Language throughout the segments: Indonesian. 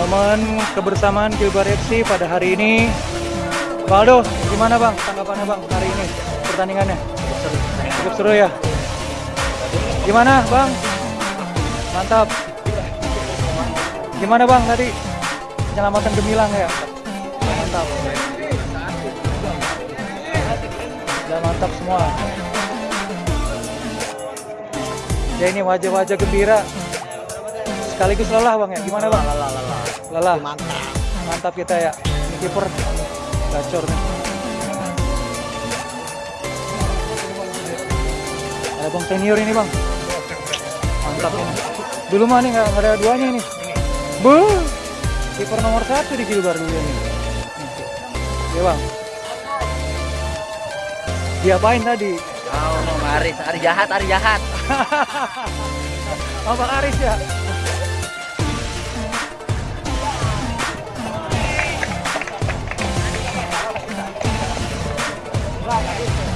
momen kebersamaan Gilbar FC pada hari ini. Waldo, gimana bang tanggapannya bang hari ini pertandingannya? Cukup seru ya. Gimana bang? Mantap. Gimana bang tadi penyelamatan gemilang ya? Mantap. Ya mantap semua. Ya ini wajah-wajah gembira. Sekaligus lelah bang ya. Gimana bang? Lelah, lelah. Lelah. Mantap. Mantap kita ya. Ini kiper gacor nih. Ada bang senior ini bang. Mantap ini. Dulu mah nih nggak ada duanya ini. Bu, kiper nomor satu di Gilbar dulu ini. Iya bang. Diapain tadi? Oh, Bang Aris, hari jahat, hari jahat. Oh, Bang Aris ya?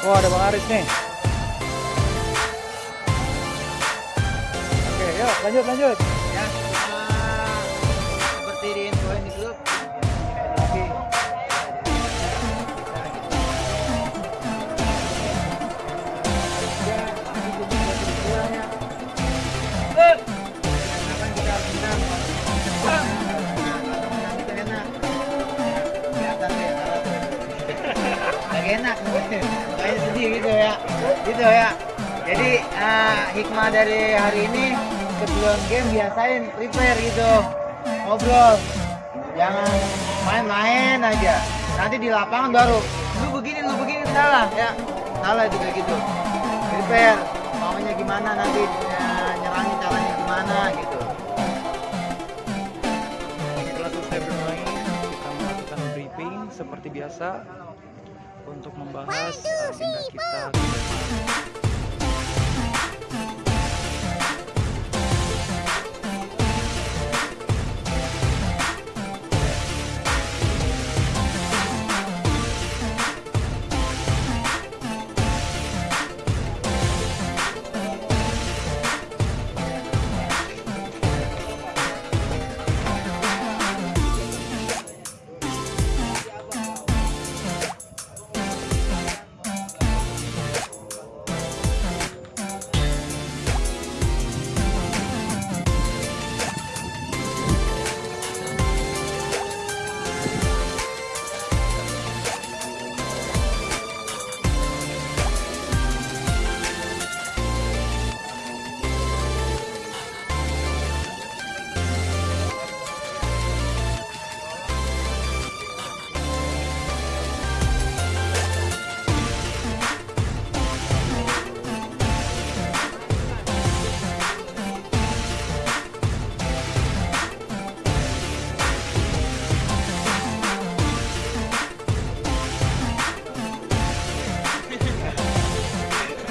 Wah ada Bang Aris nih. Oke, yuk lanjut lanjut. Enak, kayak sedih gitu ya, gitu ya. Jadi eh, hikmah dari hari ini sebelum game biasain prepare gitu, ngobrol, jangan main-main aja. Nanti di lapangan baru lu begini, lu begini salah ya, salah juga gitu. Prepare, maunya gimana nanti eh, nyerangnya caranya gimana gitu. Setelah kita melakukan seperti biasa untuk membahas agenda kita.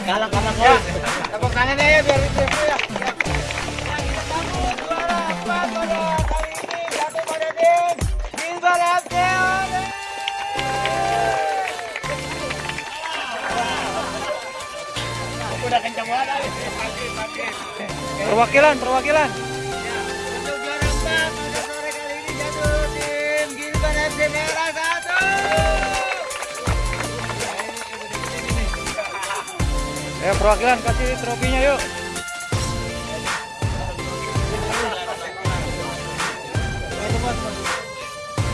Kalah kalah ya. Tepuk tangan ya biar itu ya. Perwakilan, perwakilan. Perwakilan kasih trofinya yuk.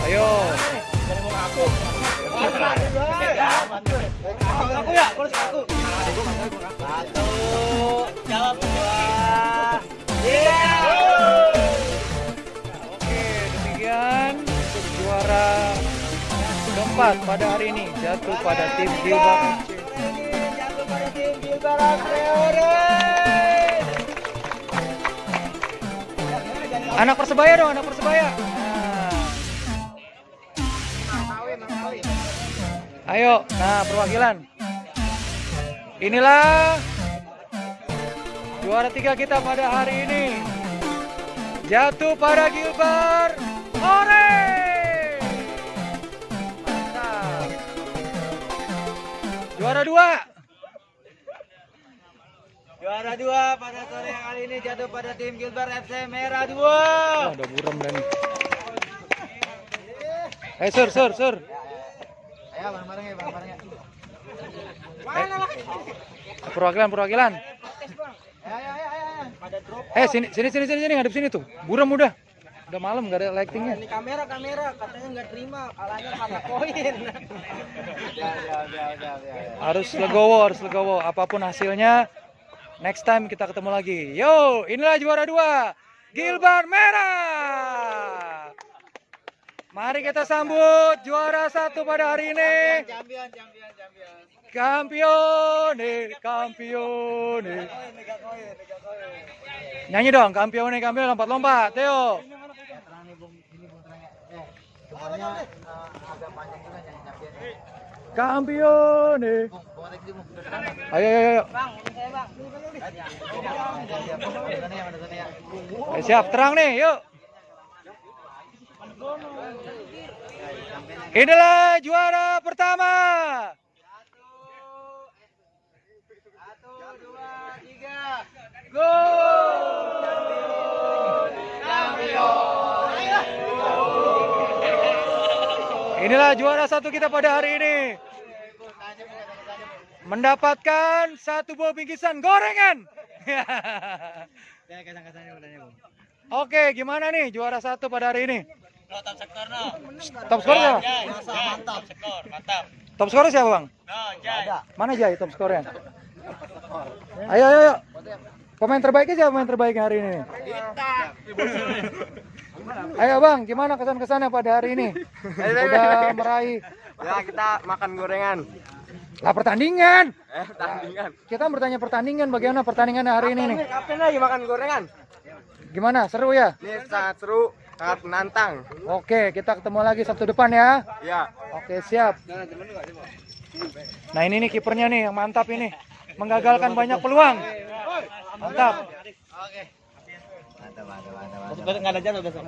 Ayo. Aku ya, aku aku. Satu, jawab dua. Oke, demikian juara keempat pada hari ini jatuh pada tim Gilbert Anak persebaya dong, anak persebaya. Ayo, nah perwakilan. Inilah juara tiga kita pada hari ini. Jatuh pada Gilbert. Ore! Juara dua. Juara dua pada sore kali ini jatuh pada tim Gilbert FC Merah 2. Wah, ada buram dan. Eh, sur, sur, sur. Ayo bareng-bareng ya, bareng-bareng ya. Perwakilan, perwakilan. Drop. Eh, sini, sini, sini, sini, sini, ngadep sini tuh. Buram udah. Udah malam, gak ada lightingnya. Ini kamera, kamera. Katanya nggak terima. Kalahnya kata koin. Harus legowo, harus legowo. Apa pun hasilnya, next time kita ketemu lagi. Yo, inilah juara dua. Gilbert Merah. Mari kita sambut juara satu pada hari ini. Mega koin. Nyanyi dong, campione, campione, lompat-lompat. Theo. Ya, Ayo, ayo, ayo. Bang, saya, Bang. Ya. Eh, siap, terang nih, yuk. Inilah juara pertama. Satu, dua, tiga. Go! Inilah juara satu kita pada hari ini. Mendapatkan satu buah bingkisan gorengan. Ya. Oke, gimana nih juara satu pada hari ini? Top sektor no. Top skor? Mantap. Mantap. Top skor siapa bang? No, Jai. Ada. Mana Jai top skornya? Ayo, ayo, ayo. Pemain terbaiknya siapa pemain terbaiknya hari ini? Ayo bang, gimana kesan-kesannya pada hari ini? Udah meraih Ya, kita makan gorengan. Lah pertandingan. Eh, tandingan. Kita bertanya pertandingan, bagaimana pertandingannya hari ini nih? Kapten lagi makan gorengan. Gimana? Seru ya? Ini sangat seru, sangat menantang. Oke, kita ketemu lagi Sabtu depan ya. Ya. Oke, siap. Nah ini nih kipernya nih yang mantap ini. Menggagalkan banyak peluang. Mantap. Oke. Mantap, mantap, mantap. Enggak ada jadwal besok.